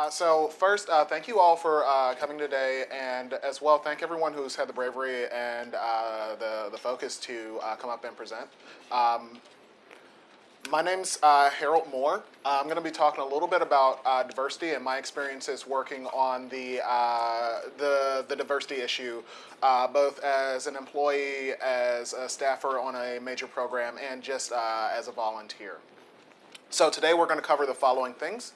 Uh, so first, uh, thank you all for uh, coming today, and as well, thank everyone who's had the bravery and uh, the, the focus to uh, come up and present. Um, my name's Harold Moore. I'm going to be talking a little bit about diversity and my experiences working on the, the, the, diversity issue, both as an employee, as a staffer on a major program, and just as a volunteer. So today we're going to cover the following things.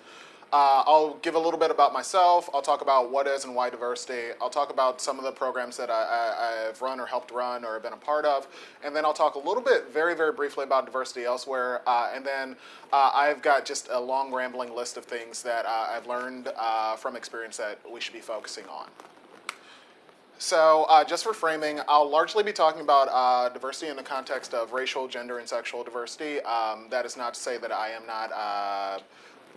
Uh, I'll give a little bit about myself. I'll talk about what is and why diversity. I'll talk about some of the programs that I, have run or helped run or been a part of. And then I'll talk a little bit, very, very briefly about diversity elsewhere. Uh, and then uh, I've got just a long rambling list of things that uh, I've learned uh, from experience that we should be focusing on. So uh, just for framing, I'll largely be talking about uh, diversity in the context of racial, gender, and sexual diversity. Um, that is not to say that I am not uh,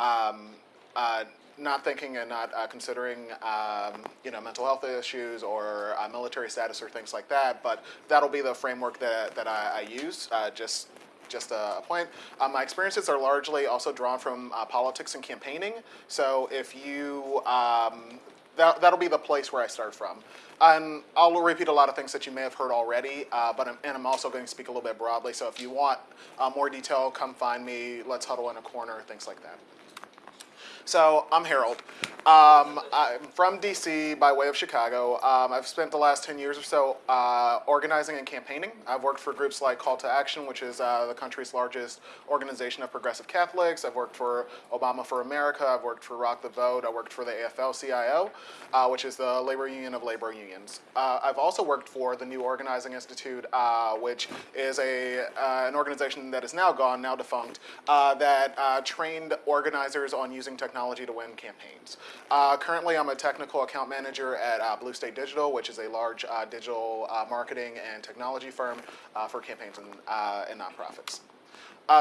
um, uh, not thinking and not uh, considering um, you know mental health issues or uh, military status or things like that, but that'll be the framework that, that I, I use. Uh, just just a, point. Uh, my experiences are largely also drawn from uh, politics and campaigning. So if you um, that, that'll be the place where I start from. And I'll repeat a lot of things that you may have heard already, uh, but I'm, and I'm also going to speak a little bit broadly. So if you want more detail, come find me. Let's huddle in a corner, things like that. So I'm Harold. Um, I'm from DC by way of Chicago. Um, I've spent the last 10 years or so uh, organizing and campaigning. I've worked for groups like Call to Action, which is uh, the country's largest organization of progressive Catholics. I've worked for Obama for America. I've worked for Rock the Vote. I worked for the AFL-CIO, uh, which is the labor union of labor unions. Uh, I've also worked for the New Organizing Institute, uh, which is a uh, an organization that is now gone, now defunct, that trained organizers on using technology technology to win campaigns. Uh, currently, I'm a technical account manager at uh, Blue State Digital, which is a large uh, digital uh, marketing and technology firm uh, for campaigns and, uh, and nonprofits.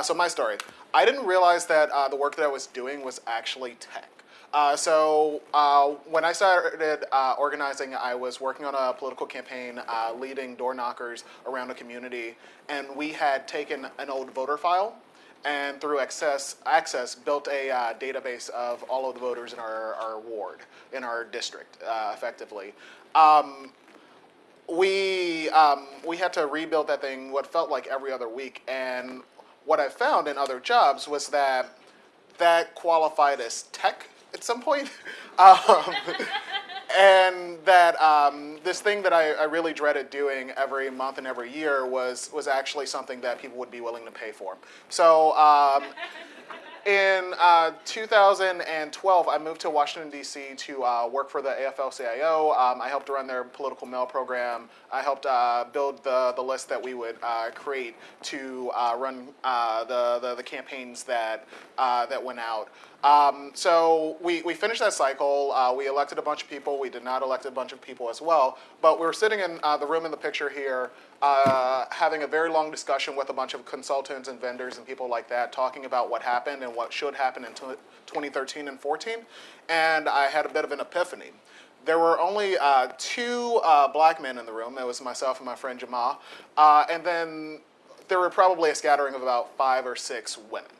so my story. I didn't realize that the work that I was doing was actually tech. Uh, so uh, when I started uh, organizing, I was working on a political campaign, leading door knockers around a community, and we had taken an old voter file and through access, access built a uh, database of all of the voters in our, our ward, in our district, uh, effectively. Um, we, um, we had to rebuild that thing what felt like every other week, and what I found in other jobs was that that qualified as tech at some point. um, and that um, this thing that I, I, really dreaded doing every month and every year was was actually something that people would be willing to pay for. So um, in uh, 2012, I moved to Washington, D.C. to uh, work for the AFL-CIO. Um, I helped run their political mail program. I helped uh, build the, the list that we would uh, create to uh, run uh, the, the, the, campaigns that, that went out. Um, so we, we finished that cycle. Uh, we elected a bunch of people. We did not elect a bunch of people as well. But we were sitting in uh, the room in the picture here uh, having a very long discussion with a bunch of consultants and vendors and people like that talking about what happened and what should happen in 2013 and 14. And I had a bit of an epiphany. There were only uh, two uh, black men in the room. It was myself and my friend Jamal. Uh, and then there were probably a scattering of about five or six women.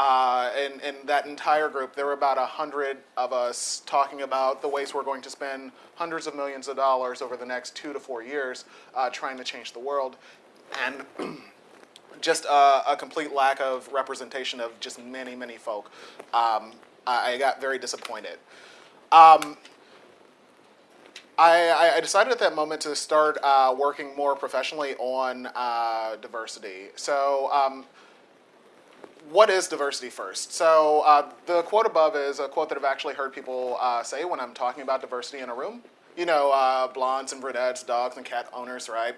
Uh, in, in that entire group, there were about a hundred of us talking about the ways we're going to spend hundreds of millions of dollars over the next two to four years uh, trying to change the world. And just a, a, complete lack of representation of just many, many folk. Um, I, I, got very disappointed. Um, I, I, decided at that moment to start uh, working more professionally on uh, diversity. So um, what is diversity first? So uh, the quote above is a quote that I've actually heard people uh, say when I'm talking about diversity in a room. You know, uh, blondes and brunettes, dogs and cat owners, right?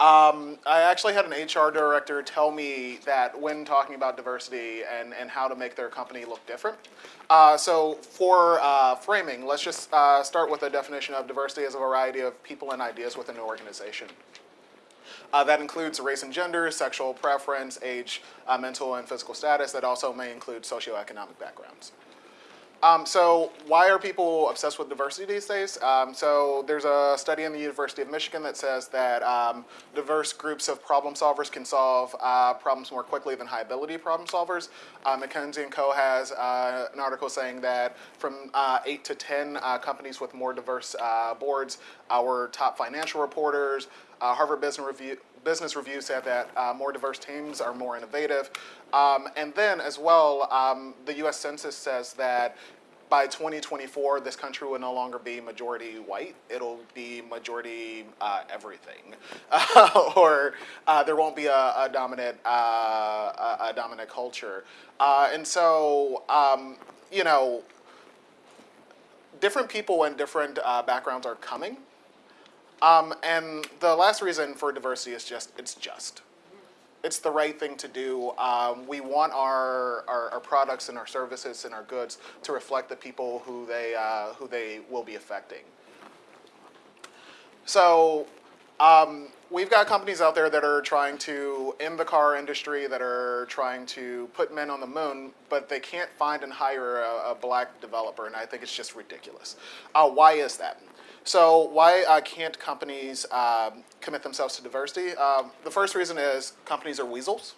Um, I actually had an HR director tell me that when talking about diversity and, and how to make their company look different. Uh, so for uh, framing, let's just uh, start with a definition of diversity as a variety of people and ideas within an organization. Uh, that includes race and gender, sexual preference, age, uh, mental and physical status. That also may include socioeconomic backgrounds. Um, so why are people obsessed with diversity these days? Um, so there's a study in the University of Michigan that says that um, diverse groups of problem solvers can solve uh, problems more quickly than high ability problem solvers. Uh, McKinsey & Co. has uh, an article saying that from uh, 8 to 10 uh, companies with more diverse uh, boards, our top financial reporters, Harvard Business Review, Business Review said that uh, more diverse teams are more innovative. Um, and then as well, um, the US Census says that by 2024, this country will no longer be majority white. It'll be majority uh, everything, or uh, there won't be a, a dominant uh, a, a, dominant culture. Uh, and so, um, you know, different people and different uh, backgrounds are coming. Um, and the last reason for diversity is just, it's just. It's the right thing to do. Um, we want our, our, our, products and our services and our goods to reflect the people who they, uh, who they will be affecting. So um, we've got companies out there that are trying to, in the car industry, that are trying to put men on the moon, but they can't find and hire a, a black developer, and I think it's just ridiculous. Uh, why is that? So why uh, can't companies um, commit themselves to diversity? Um, the first reason is companies are weasels.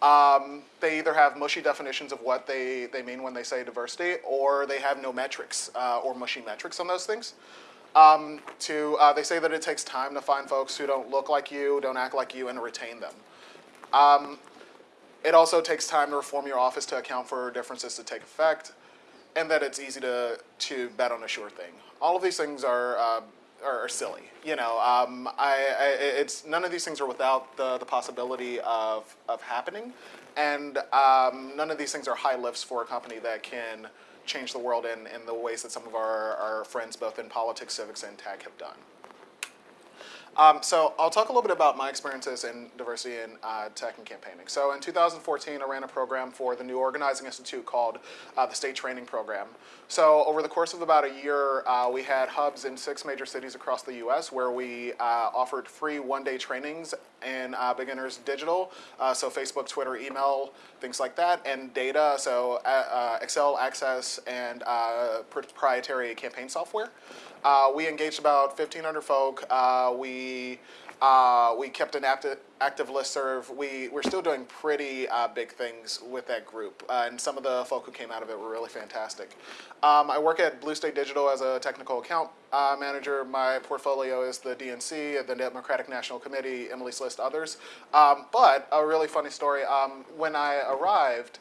Um, they either have mushy definitions of what they, they mean when they say diversity, or they have no metrics uh, or mushy metrics on those things. Um, to, uh, they say that it takes time to find folks who don't look like you, don't act like you, and retain them. Um, it also takes time to reform your office to account for differences to take effect and that it's easy to, to bet on a sure thing. All of these things are, uh, are, silly. You know, um, I, I, it's, none of these things are without the, the possibility of, of happening, and um, none of these things are high lifts for a company that can change the world in, in the ways that some of our, our friends both in politics, civics, and tech have done. Um, so I'll talk a little bit about my experiences in diversity in uh, tech and campaigning. So in 2014, I ran a program for the New Organizing Institute called uh, the State Training Program. So over the course of about a year, uh, we had hubs in six major cities across the U.S. where we uh, offered free one-day trainings in uh, beginners digital, uh, so Facebook, Twitter, email, things like that, and data, so Excel, Access, and proprietary campaign software. Uh, we engaged about 1,500 folk. Uh, we uh, we kept an active, active listserv. We, we're still doing pretty uh, big things with that group, uh, and some of the folk who came out of it were really fantastic. Um, I work at Blue State Digital as a technical account uh, manager. My portfolio is the DNC, the Democratic National Committee, Emily's List, others. Um, but a really funny story, um, when I arrived,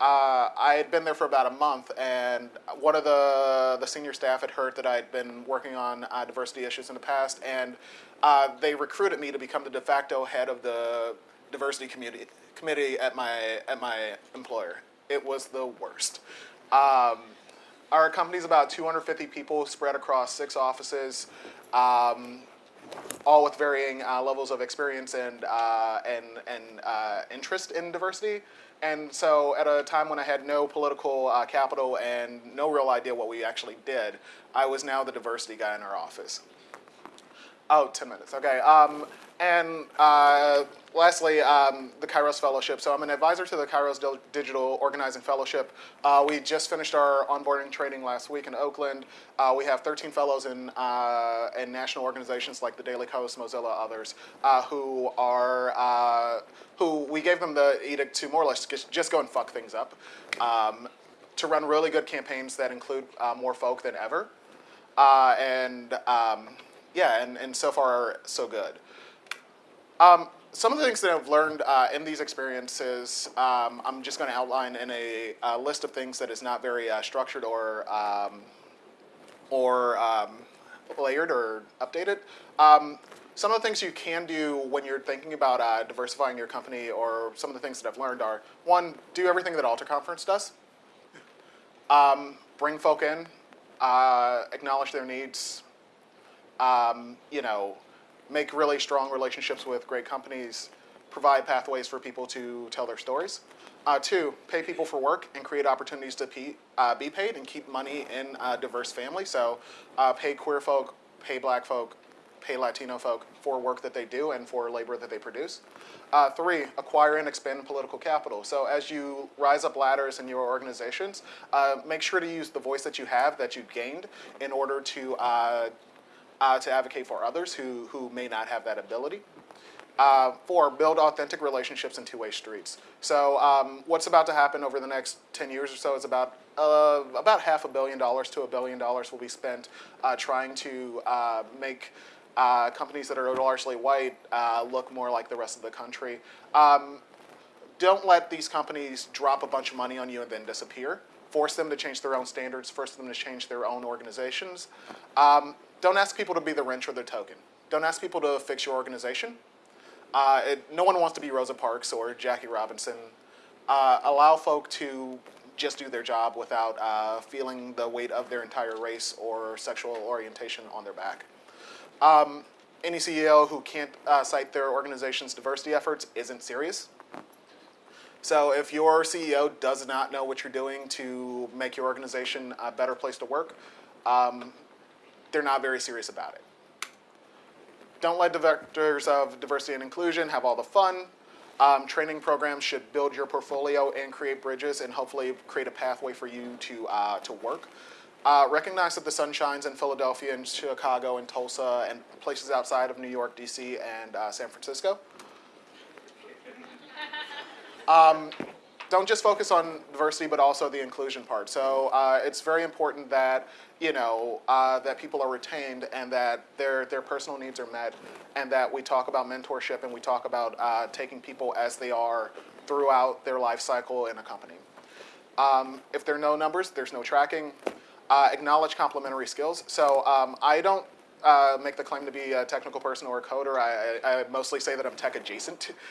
uh, I had been there for about a month, and one of the, the senior staff had heard that I had been working on uh, diversity issues in the past, and uh, they recruited me to become the de facto head of the diversity community, committee at my, at my employer. It was the worst. Um, our company's about 250 people spread across six offices, um, all with varying uh, levels of experience and, uh, and, and uh, interest in diversity. And so at a time when I had no political uh, capital and no real idea what we actually did, I was now the diversity guy in our office. Oh, 10 minutes, okay. Um, and uh, lastly, um, the Kairos Fellowship. So I'm an advisor to the Kairos Digital Organizing Fellowship. Uh, we just finished our onboarding training last week in Oakland. Uh, we have 13 fellows in, uh, in national organizations like the Daily Kos, Mozilla, others, uh, who are, uh, who we gave them the edict to more or less just go and fuck things up. Um, to run really good campaigns that include more folk than ever. and um, yeah, and, and so far, so good. Um, some of the things that I've learned uh, in these experiences, um, I'm just going to outline in a, a, list of things that is not very uh, structured or um, or um, layered or updated. Um, some of the things you can do when you're thinking about uh, diversifying your company or some of the things that I've learned are, one, do everything that Alter Conference does. Um, bring folk in, uh, acknowledge their needs, um, you know, make really strong relationships with great companies, provide pathways for people to tell their stories. Uh, two, pay people for work and create opportunities to be, uh, be paid and keep money in a diverse family. So uh, pay queer folk, pay black folk, pay Latino folk for for work that they do and for labor that they produce. Uh, three, acquire and expand political capital. So as you rise up ladders in your organizations, uh, make sure to use the voice that you have, that you gained, in order to uh, uh, to advocate for others who, who may not have that ability. Uh, four, build authentic relationships in two-way streets. So um, what's about to happen over the next 10 years or so is about uh, about half a billion dollars to a billion dollars will be spent uh, trying to uh, make uh, companies that are largely white uh, look more like the rest of the country. Um, don't let these companies drop a bunch of money on you and then disappear. Force them to change their own standards, force them to change their own organizations. Um, don't ask people to be the wrench or the token. Don't ask people to fix your organization. Uh, it, no one wants to be Rosa Parks or Jackie Robinson. Uh, allow folk to just do their job without uh, feeling the weight of their entire race or sexual orientation on their back. Um, any CEO who can't uh, cite their organization's diversity efforts isn't serious. So if your CEO does not know what you're doing to make your organization a better place to work, um, they're not very serious about it. Don't let the directors of diversity and inclusion have all the fun. Um, training programs should build your portfolio and create bridges and hopefully create a pathway for you to, uh, to work. Uh, recognize that the sun shines in Philadelphia and Chicago and Tulsa and places outside of New York, DC, and uh, San Francisco. Um, don't just focus on diversity, but also the inclusion part. So uh, it's very important that you know uh, that people are retained and that their their personal needs are met, and that we talk about mentorship and we talk about uh, taking people as they are throughout their life cycle in a company. Um, if there are no numbers, there's no tracking. Uh, acknowledge complementary skills. So um, I don't uh, make the claim to be a technical person or a coder. I, I, I mostly say that I'm tech adjacent.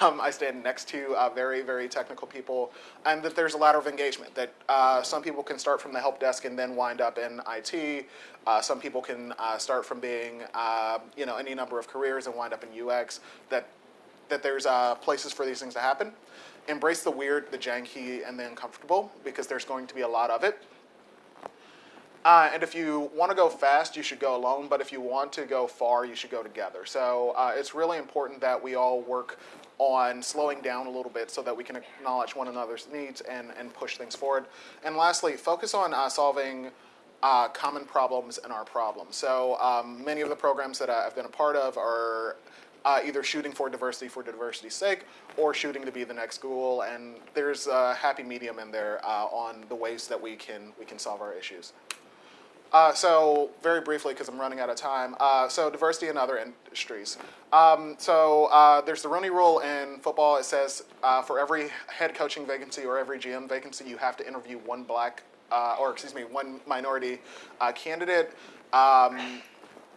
Um, I stand next to uh, very, very technical people, and that there's a ladder of engagement. That uh, some people can start from the help desk and then wind up in IT. Uh, some people can uh, start from being, uh, you know, any number of careers and wind up in UX. That that there's places for these things to happen. Embrace the weird, the janky, and the uncomfortable because there's going to be a lot of it. Uh, and if you want to go fast, you should go alone. But if you want to go far, you should go together. So uh, it's really important that we all work on slowing down a little bit so that we can acknowledge one another's needs and, and push things forward. And lastly, focus on uh, solving uh, common problems in our problems. So um, many of the programs that I've been a part of are uh, either shooting for diversity for diversity's sake or shooting to be the next Google. And there's a happy medium in there uh, on the ways that we can, we can solve our issues. Uh, so very briefly, because I'm running out of time, uh, so diversity in other industries. Um, so uh, there's the Rooney Rule in football. It says uh, for every head coaching vacancy or every GM vacancy, you have to interview one black, uh, or excuse me, one minority uh, candidate. Um,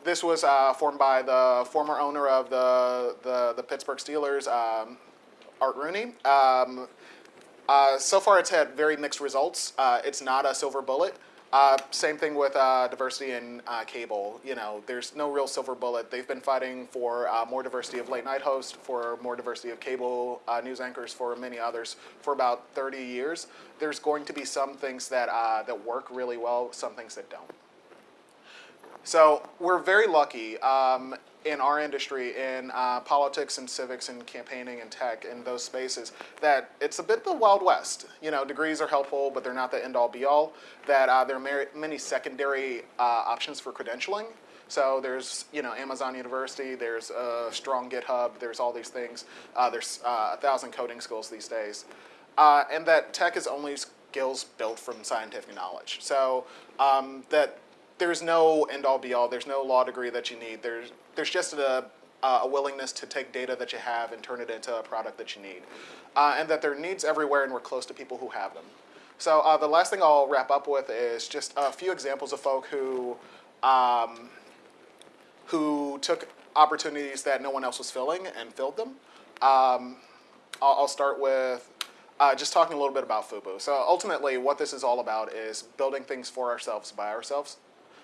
this was formed by the former owner of the, the, the Pittsburgh Steelers, um, Art Rooney. Um, so far, it's had very mixed results. it's not a silver bullet. Uh, same thing with uh, diversity in uh, cable. You know, there's no real silver bullet. They've been fighting for uh, more diversity of late night hosts, for more diversity of cable uh, news anchors, for many others for about 30 years. There's going to be some things that uh, that work really well, some things that don't. So we're very lucky. Um, in our industry, in uh, politics and civics and campaigning and tech in those spaces, that it's a bit the Wild West. You know, degrees are helpful, but they're not the end-all be-all. That uh, there are many secondary uh, options for credentialing. So there's, you know, Amazon University, there's a strong GitHub, there's all these things. Uh, there's uh, a thousand coding schools these days. Uh, and that tech is only skills built from scientific knowledge. So um, that there's no end-all be-all, there's no law degree that you need. There's there's just a, a willingness to take data that you have and turn it into a product that you need. Uh, and that there are needs everywhere and we're close to people who have them. So uh, the last thing I'll wrap up with is just a few examples of folk who, um, who took opportunities that no one else was filling and filled them. Um, I'll, I'll, start with uh, just talking a little bit about FUBU. So ultimately what this is all about is building things for ourselves by ourselves.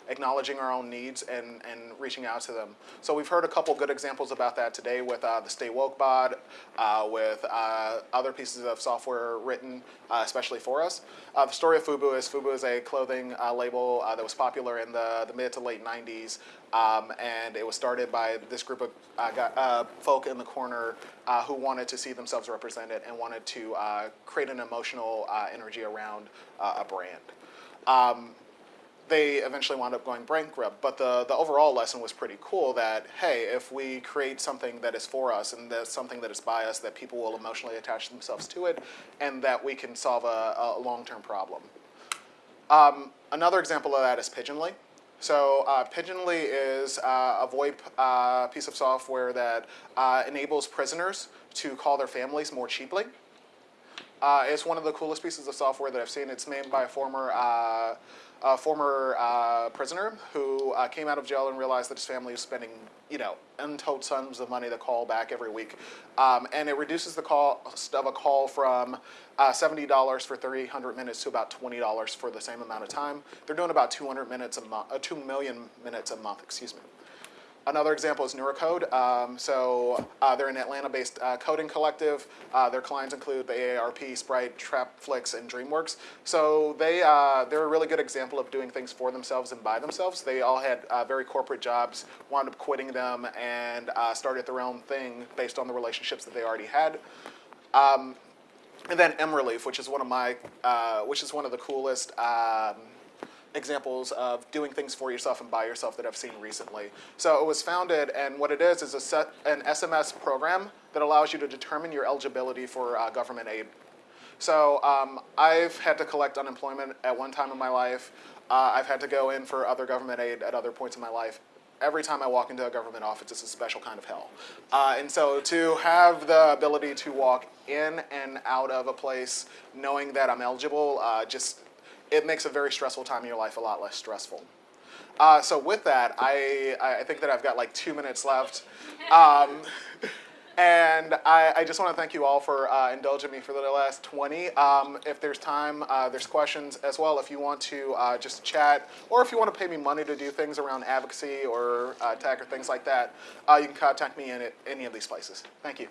Acknowledging our own needs and, and reaching out to them. So we've heard a couple good examples about that today with uh, the Stay Woke bot, uh, with uh, other pieces of software written uh, especially for us. Uh, the story of Fubu is Fubu is a clothing uh, label that was popular in the, the mid to late 90s. Um, and it was started by this group of uh, folk in the corner uh, who wanted to see themselves represented and wanted to uh, create an emotional energy around a brand. Um, they eventually wound up going bankrupt. But the, the overall lesson was pretty cool that, hey, if we create something that is for us and that's something that is by us, that people will emotionally attach themselves to it and that we can solve a, a long-term problem. Um, another example of that is Pigeonly. So uh, Pigeonly is uh, a VoIP uh, piece of software that uh, enables prisoners to call their families more cheaply. Uh, it's one of the coolest pieces of software that I've seen. It's made by a former uh, a former uh, prisoner who uh, came out of jail and realized that his family was spending, you know, untold sums of money to call back every week. Um, and it reduces the cost of a call from uh, $70 for 300 minutes to about $20 for the same amount of time. They're doing about 200 minutes a month, uh, 2 million minutes a month, excuse me. Another example is Neurocode. Um, so uh, they're an Atlanta-based uh, coding collective. Uh, their clients include the AARP, Sprite, Trapflix, and DreamWorks. So they, uh, they're a really good example of doing things for themselves and by themselves. They all had uh, very corporate jobs, wound up quitting them, and uh, started their own thing based on the relationships that they already had. Um, and then Mrelief, which is one of my, which is one of the coolest um, examples of doing things for yourself and by yourself that I've seen recently. So it was founded, and what it is is a set, an SMS program that allows you to determine your eligibility for uh, government aid. So um, I've had to collect unemployment at one time in my life. Uh, I've had to go in for other government aid at other points in my life. Every time I walk into a government office, it's a special kind of hell. Uh, and so to have the ability to walk in and out of a place knowing that I'm eligible uh, just it makes a very stressful time in your life a lot less stressful. Uh, so with that, I, I think that I've got like two minutes left. Um, and I, I, just want to thank you all for uh, indulging me for the last 20. Um, if there's time, uh, there's questions as well. If you want to uh, just chat, or if you want to pay me money to do things around advocacy or uh, tech or things like that, uh, you can contact me in any of these places. Thank you.